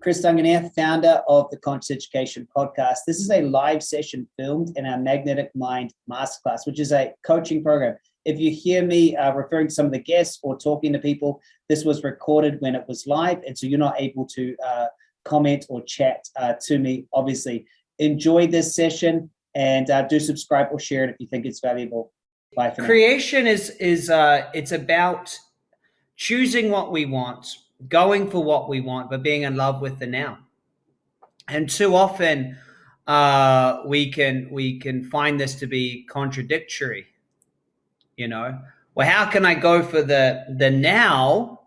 Chris Duncan here, founder of the Conscious Education Podcast. This is a live session filmed in our Magnetic Mind Masterclass, which is a coaching program. If you hear me uh, referring to some of the guests or talking to people, this was recorded when it was live, and so you're not able to uh, comment or chat uh, to me, obviously. Enjoy this session and uh, do subscribe or share it if you think it's valuable. Bye for Creation now. is, is uh, it's about choosing what we want going for what we want, but being in love with the now. And too often, uh, we can we can find this to be contradictory. You know, well, how can I go for the the now?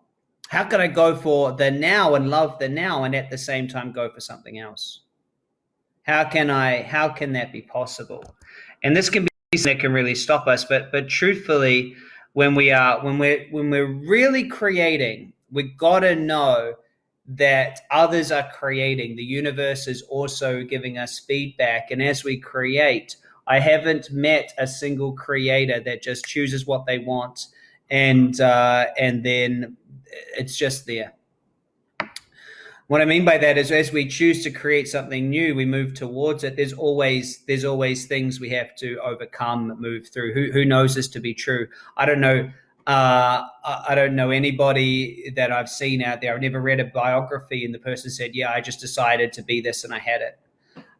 How can I go for the now and love the now, and at the same time go for something else? How can I? How can that be possible? And this can be that can really stop us. But but truthfully, when we are when we're when we're really creating we got to know that others are creating. The universe is also giving us feedback. And as we create, I haven't met a single creator that just chooses what they want and uh, and then it's just there. What I mean by that is as we choose to create something new, we move towards it. There's always there's always things we have to overcome, move through. Who who knows this to be true? I don't know uh, I don't know anybody that I've seen out there. I've never read a biography and the person said, "Yeah, I just decided to be this and I had it."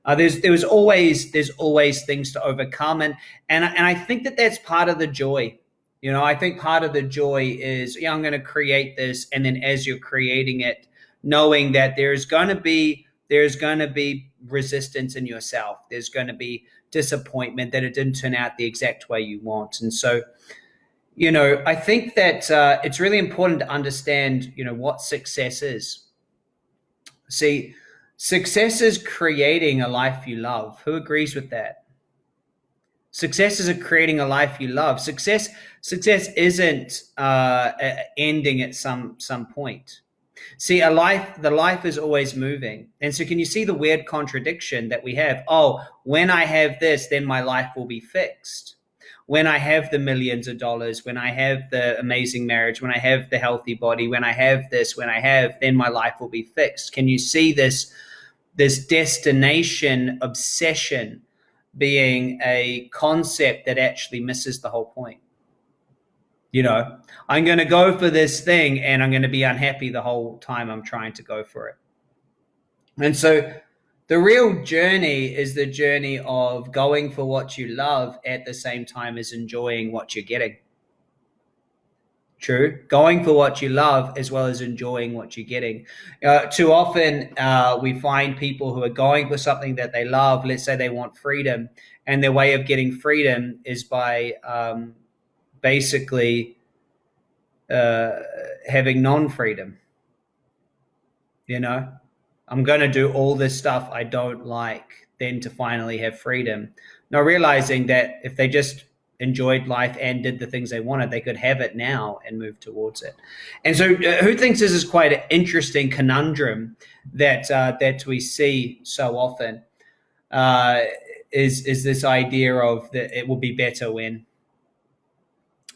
Uh, there's there was always there's always things to overcome, and and and I think that that's part of the joy. You know, I think part of the joy is, yeah, I'm going to create this, and then as you're creating it, knowing that there's going to be there's going to be resistance in yourself. There's going to be disappointment that it didn't turn out the exact way you want, and so you know, I think that uh, it's really important to understand, you know, what success is. See, success is creating a life you love. Who agrees with that? Success is creating a life you love. Success, success isn't uh, ending at some some point. See, a life, the life is always moving. And so can you see the weird contradiction that we have? Oh, when I have this, then my life will be fixed when I have the millions of dollars, when I have the amazing marriage, when I have the healthy body, when I have this, when I have, then my life will be fixed. Can you see this, this destination obsession being a concept that actually misses the whole point? You know, I'm going to go for this thing and I'm going to be unhappy the whole time I'm trying to go for it. And so the real journey is the journey of going for what you love at the same time as enjoying what you're getting. True. Going for what you love as well as enjoying what you're getting. Uh, too often, uh, we find people who are going for something that they love. Let's say they want freedom, and their way of getting freedom is by um, basically uh, having non freedom. You know, I'm going to do all this stuff I don't like, then to finally have freedom. Now, realizing that if they just enjoyed life and did the things they wanted, they could have it now and move towards it. And so, uh, who thinks this is quite an interesting conundrum that uh, that we see so often? Uh, is is this idea of that it will be better when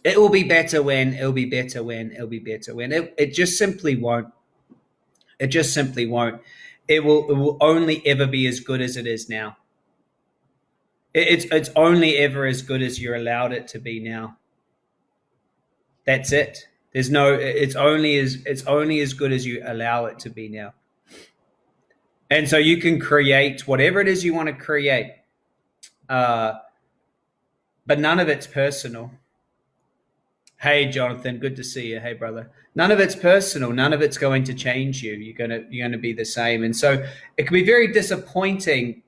it will be better when it'll be better when it'll be better when it, it just simply won't. It just simply won't it will it will only ever be as good as it is now. It, it's it's only ever as good as you're allowed it to be now. That's it. There's no. It's only as it's only as good as you allow it to be now. And so you can create whatever it is you want to create, uh, but none of it's personal. Hey, Jonathan, good to see you. Hey, brother. None of it's personal. None of it's going to change you. You're gonna you're gonna be the same. And so it can be very disappointing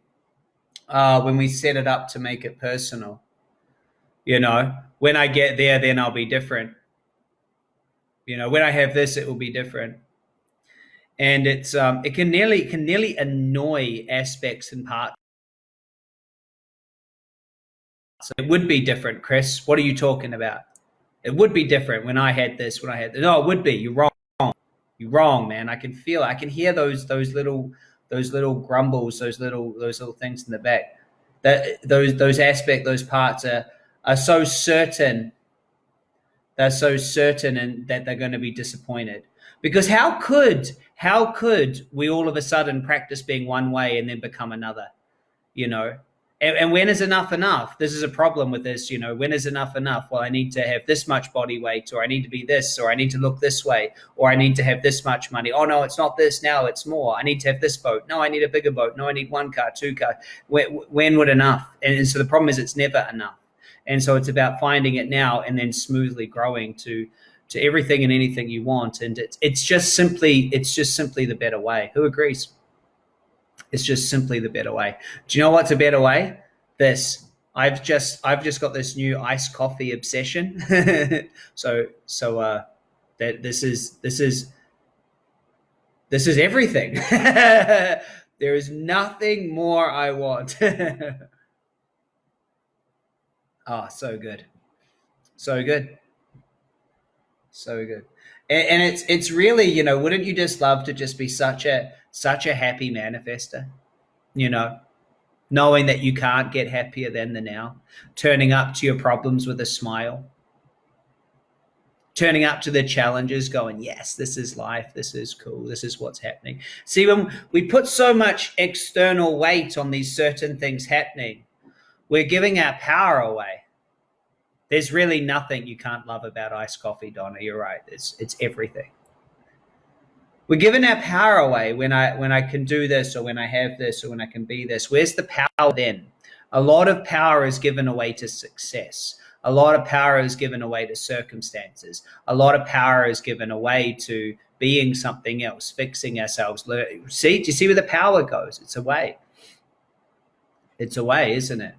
uh, when we set it up to make it personal. You know, when I get there, then I'll be different. You know, when I have this, it will be different. And it's um, it can nearly it can nearly annoy aspects and parts. So it would be different, Chris. What are you talking about? It would be different when I had this, when I had this. No, it would be. You're wrong. You're wrong, man. I can feel. I can hear those those little those little grumbles, those little those little things in the back. That those those aspect, those parts are are so certain they're so certain and that they're going to be disappointed because how could how could we all of a sudden practice being one way and then become another you know and, and, when is enough enough? This is a problem with this you know when is enough enough? Well i need to have this much body weight or i need to be this or i need to look this way or i need to have this much money. Oh no it's not this now it's more. I need to have this boat. No i need a bigger boat. No i need one car two car when, when would enough? And so the problem is it's never enough. And so it's about finding it now and then smoothly growing to to everything and anything you want. And it's it's just simply it's just simply the better way. Who agrees it's just simply the better way. Do you know what's a better way? This. I've just i've just got this new iced coffee obsession. So so uh that this is this is this is everything. There is nothing more i want. Oh so good. So good. So good. And, and it's it's really, you know, wouldn't you just love to just be such a such a happy manifester? You know, knowing that you can't get happier than the now, turning up to your problems with a smile, turning up to the challenges, going, yes, this is life, this is cool, this is what's happening. See, when we put so much external weight on these certain things happening, we're giving our power away there's really nothing you can't love about iced coffee, Donna. You're right. It's it's everything. We're giving our power away when I when I can do this or when I have this or when I can be this. Where's the power then? A lot of power is given away to success. A lot of power is given away to circumstances. A lot of power is given away to being something else, fixing ourselves. See, do you see where the power goes? It's away. It's away, isn't it?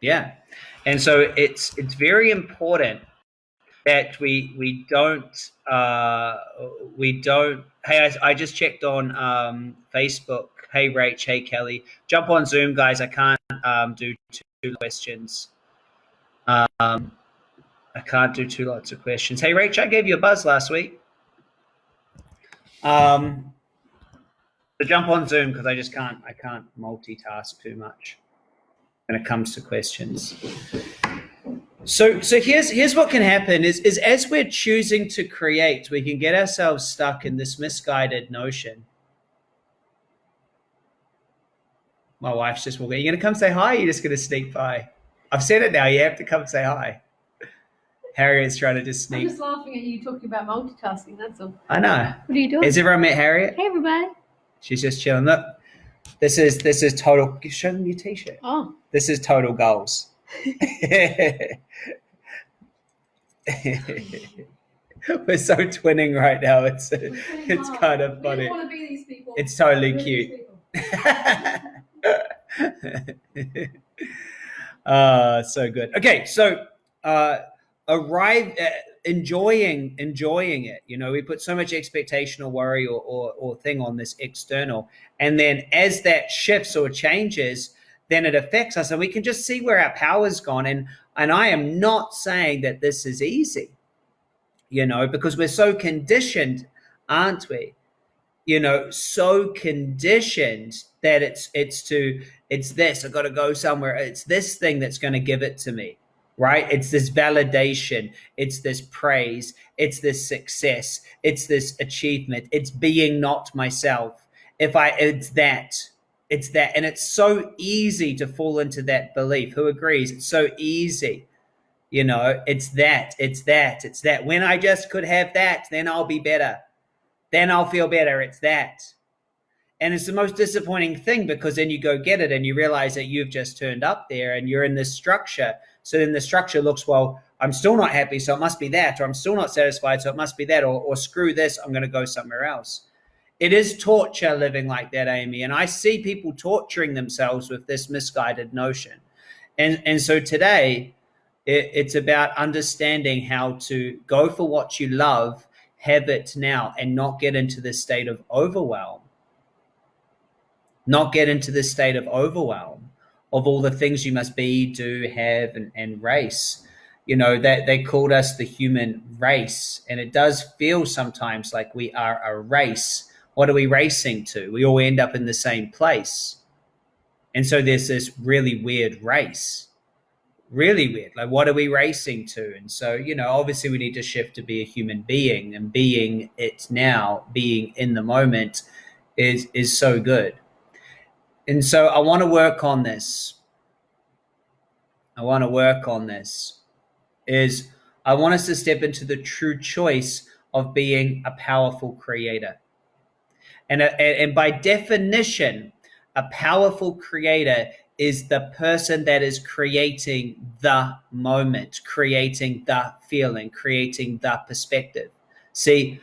Yeah. And so it's it's very important that we we don't uh, we don't. Hey, I, I just checked on um, Facebook. Hey, Rach. Hey, Kelly. Jump on Zoom, guys. I can't um, do two questions. Um, I can't do two lots of questions. Hey, Rach. I gave you a buzz last week. Um, so jump on Zoom because I just can't. I can't multitask too much when it comes to questions. So, so here's here's what can happen is is as we're choosing to create, we can get ourselves stuck in this misguided notion. My wife's just walking. Are you gonna come say hi? you're just gonna sneak by. I've said it now. You have to come say hi. Harriet's trying to just sneak. I'm just laughing at you talking about multitasking. That's all. I know. What are you doing? Has everyone met Harriet? Hey, everybody. She's just chilling. Look, this is this is total. Show them your t-shirt. Oh. This is total goals. We're so twinning right now. It's it's kind of funny. It's totally cute. uh, so good. Okay, so uh, arrive uh, enjoying enjoying it. You know, we put so much expectation or worry or, or or thing on this external, and then as that shifts or changes, then it affects us and we can just see where our power's gone. And and i am not saying that this is easy you know because we're so conditioned aren't we? You know so conditioned that it's it's to it's this i got to go somewhere it's this thing that's going to give it to me right? It's this validation it's this praise it's this success it's this achievement it's being not myself. If i it's that it's that and it's so easy to fall into that belief. Who agrees? It's so easy. You know it's that it's that it's that. When i just could have that then i'll be better. Then i'll feel better. It's that. And it's the most disappointing thing because then you go get it and you realize that you've just turned up there and you're in this structure. So then the structure looks well i'm still not happy so it must be that or i'm still not satisfied so it must be that or, or screw this i'm going to go somewhere else it is torture living like that, Amy. And I see people torturing themselves with this misguided notion. And, and so today, it, it's about understanding how to go for what you love, have it now, and not get into this state of overwhelm. Not get into this state of overwhelm of all the things you must be, do, have, and, and race. You know, that they called us the human race. And it does feel sometimes like we are a race what are we racing to? We all end up in the same place. And so there's this really weird race really weird. Like, what are we racing to? And so, you know, obviously we need to shift to be a human being and being it now, being in the moment is, is so good. And so I want to work on this. I want to work on this is I want us to step into the true choice of being a powerful creator. Uh, and, and by definition, a powerful creator is the person that is creating the moment, creating the feeling, creating the perspective. See,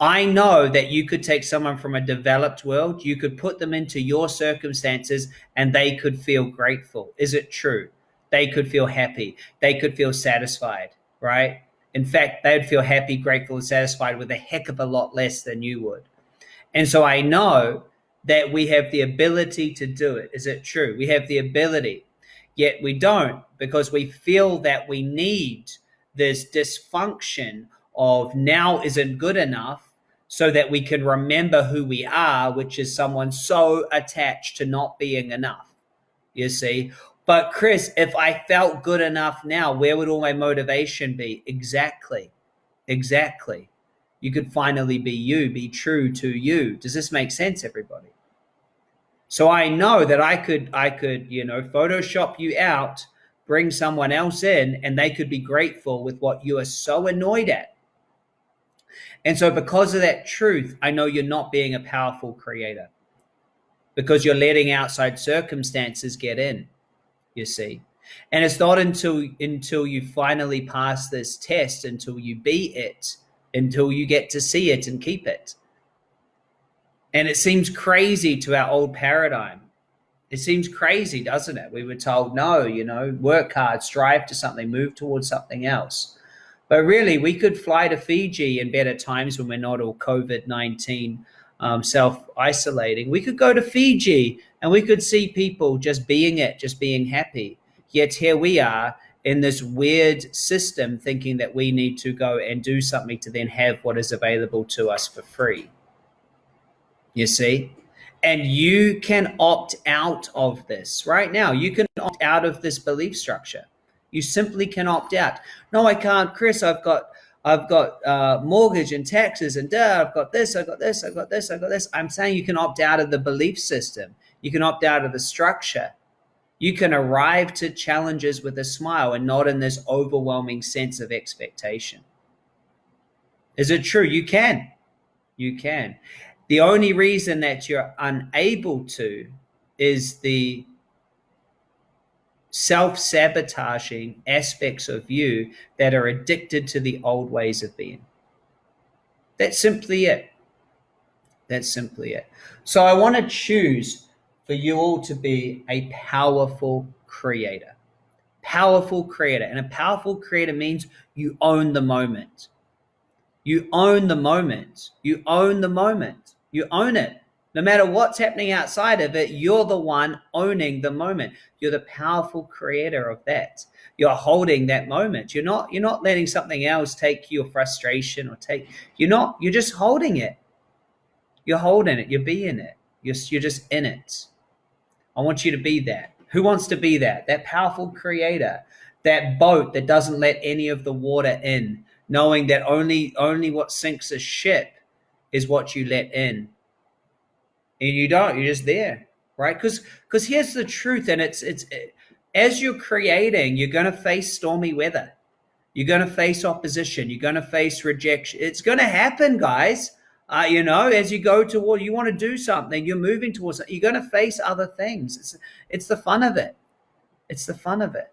I know that you could take someone from a developed world, you could put them into your circumstances and they could feel grateful. Is it true? They could feel happy. They could feel satisfied, right? In fact, they would feel happy, grateful, and satisfied with a heck of a lot less than you would. And so I know that we have the ability to do it. Is it true? We have the ability, yet we don't because we feel that we need this dysfunction of now isn't good enough so that we can remember who we are, which is someone so attached to not being enough. You see? But Chris, if I felt good enough now, where would all my motivation be? Exactly. Exactly. You could finally be you, be true to you. Does this make sense, everybody? So I know that I could, I could, you know, Photoshop you out, bring someone else in, and they could be grateful with what you are so annoyed at. And so because of that truth, I know you're not being a powerful creator because you're letting outside circumstances get in, you see. And it's not until until you finally pass this test, until you beat it, until you get to see it and keep it and it seems crazy to our old paradigm. It seems crazy, doesn't it? We were told, no, you know, work hard, strive to something, move towards something else. But really, we could fly to Fiji in better times when we're not all COVID 19 um, self isolating. We could go to Fiji and we could see people just being it, just being happy. Yet here we are in this weird system thinking that we need to go and do something to then have what is available to us for free you see? And you can opt out of this right now. You can opt out of this belief structure. You simply can opt out. No, I can't, Chris. I've got I've got uh, mortgage and taxes and duh, I've got this, I've got this, I've got this, I've got this. I'm saying you can opt out of the belief system. You can opt out of the structure. You can arrive to challenges with a smile and not in this overwhelming sense of expectation. Is it true? You can. You can. The only reason that you're unable to is the self sabotaging aspects of you that are addicted to the old ways of being. That's simply it. That's simply it. So I want to choose for you all to be a powerful creator. Powerful creator. And a powerful creator means you own the moment. You own the moment. You own the moment. You own it. No matter what's happening outside of it, you're the one owning the moment. You're the powerful creator of that. You're holding that moment. You're not you're not letting something else take your frustration or take you're not you're just holding it. You're holding it. You're being it. You're you're just in it. I want you to be that. Who wants to be that? That powerful creator, that boat that doesn't let any of the water in, knowing that only only what sinks a ship is what you let in. And you don't, you're just there, right? Because because here's the truth, and it's it's as you're creating, you're going to face stormy weather. You're going to face opposition. You're going to face rejection. It's going to happen, guys. Uh, you know, as you go toward, you want to do something, you're moving towards it. You're going to face other things. It's it's the fun of it. It's the fun of it.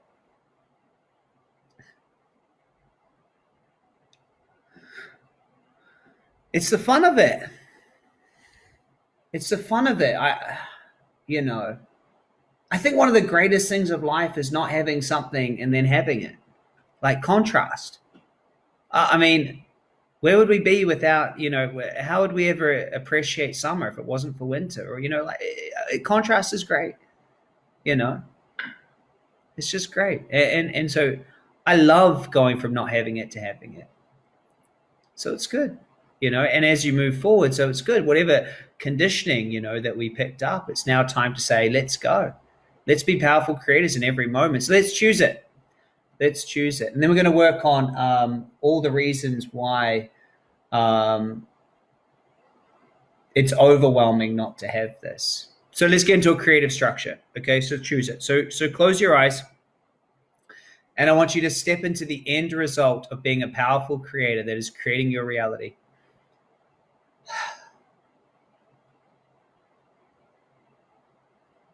it's the fun of it. It's the fun of it. I, you know, I think one of the greatest things of life is not having something and then having it, like contrast. Uh, I mean, where would we be without, you know, how would we ever appreciate summer if it wasn't for winter? Or, you know, like it, contrast is great, you know, it's just great. And, and, and so I love going from not having it to having it. So it's good you know and as you move forward so it's good whatever conditioning you know that we picked up it's now time to say let's go let's be powerful creators in every moment so let's choose it Let's choose it. And then we're going to work on um, all the reasons why um, it's overwhelming not to have this. So let's get into a creative structure. Okay, so choose it. So so close your eyes. And I want you to step into the end result of being a powerful creator that is creating your reality.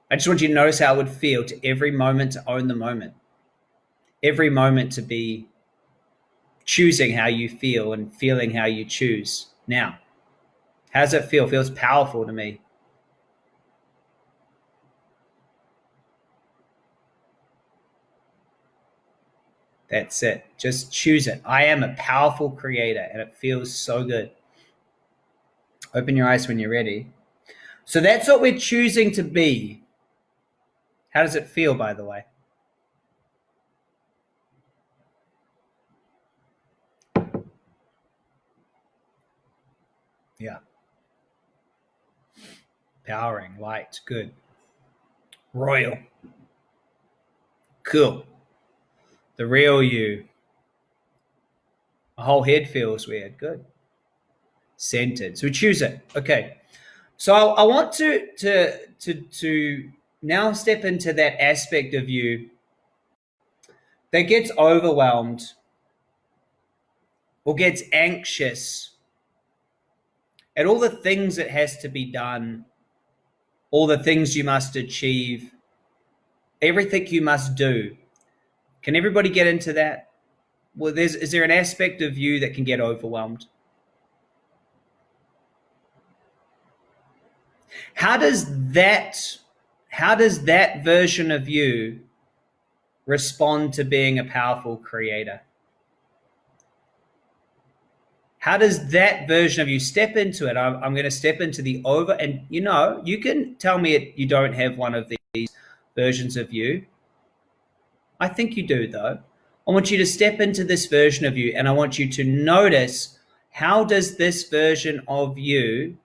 I just want you to notice how it would feel to every moment to own the moment. Every moment to be choosing how you feel and feeling how you choose. Now, how does it feel? It feels powerful to me. That's it. Just choose it. I am a powerful creator and it feels so good. Open your eyes when you're ready. So that's what we're choosing to be. How does it feel, by the way? Yeah. Powering, light, good. Royal. Cool. The real you. My whole head feels weird. Good. Centered. So we choose it. Okay. So I, I want to to to to now step into that aspect of you that gets overwhelmed or gets anxious at all the things that has to be done, all the things you must achieve, everything you must do. Can everybody get into that? Well, there's is there an aspect of you that can get overwhelmed? How does that how does that version of you respond to being a powerful creator? How does that version of you step into it? I'm, I'm going to step into the over, and you know, you can tell me it, you don't have one of these versions of you. I think you do, though. I want you to step into this version of you, and I want you to notice how does this version of you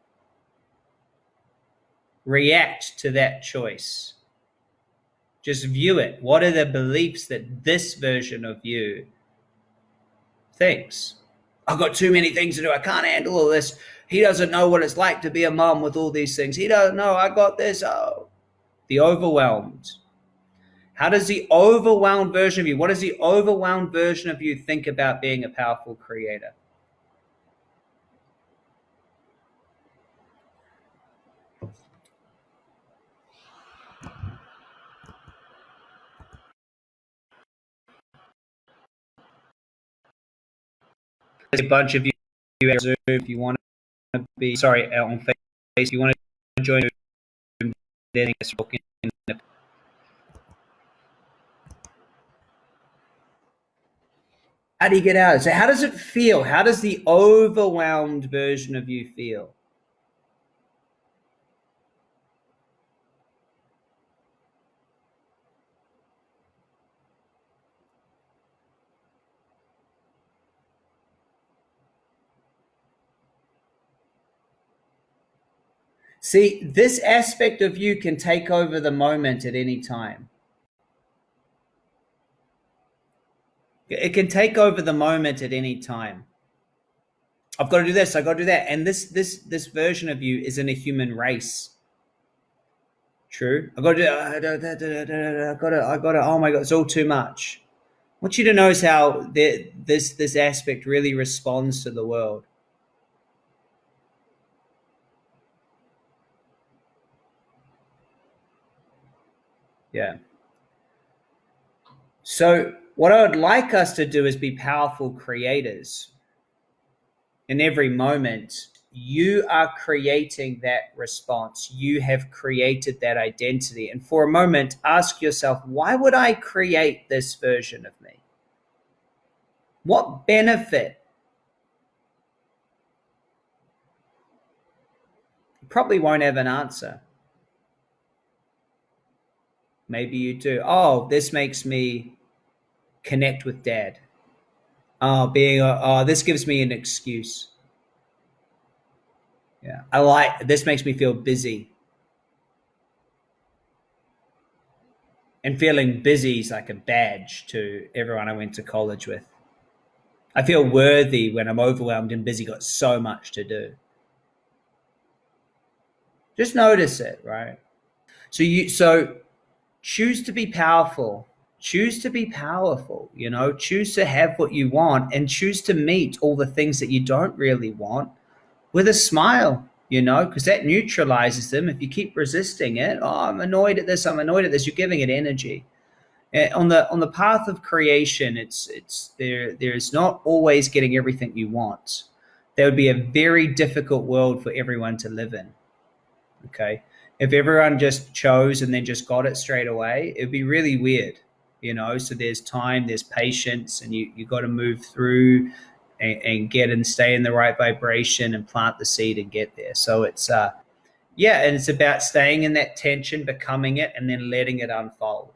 react to that choice? Just view it. What are the beliefs that this version of you thinks? I've got too many things to do. I can't handle all this. He doesn't know what it's like to be a mom with all these things. He doesn't know. I got this. Oh, the overwhelmed. How does the overwhelmed version of you, what does the overwhelmed version of you think about being a powerful creator? A bunch of you at Zoom if you want to be sorry uh, on Facebook. If you want to join, then how do you get out? So how does it feel? How does the overwhelmed version of you feel? See, this aspect of you can take over the moment at any time. It can take over the moment at any time. I've got to do this. I've got to do that. And this this this version of you is in a human race. True. I've got to. I've got to. I've got to. Oh my god! It's all too much. I want you to notice how this this aspect really responds to the world. Yeah. So, what I would like us to do is be powerful creators. In every moment, you are creating that response. You have created that identity. And for a moment, ask yourself, why would I create this version of me? What benefit? You probably won't have an answer. Maybe you do. Oh, this makes me connect with dad. Oh, being a, oh, this gives me an excuse. Yeah, I like this makes me feel busy. and feeling busy is like a badge to everyone I went to college with. I feel worthy when I'm overwhelmed and busy, got so much to do. Just notice it, right? So you so choose to be powerful. Choose to be powerful, you know, choose to have what you want and choose to meet all the things that you don't really want with a smile, you know, because that neutralizes them. If you keep resisting it, oh, I'm annoyed at this, I'm annoyed at this, you're giving it energy. Eh, on the on the path of creation, it's it's there. There's not always getting everything you want. That would be a very difficult world for everyone to live in. Okay, if everyone just chose and then just got it straight away, it'd be really weird. You know, so there's time, there's patience, and you you got to move through and, and, get and stay in the right vibration and plant the seed and get there. So it's uh, yeah, and it's about staying in that tension, becoming it, and then letting it unfold.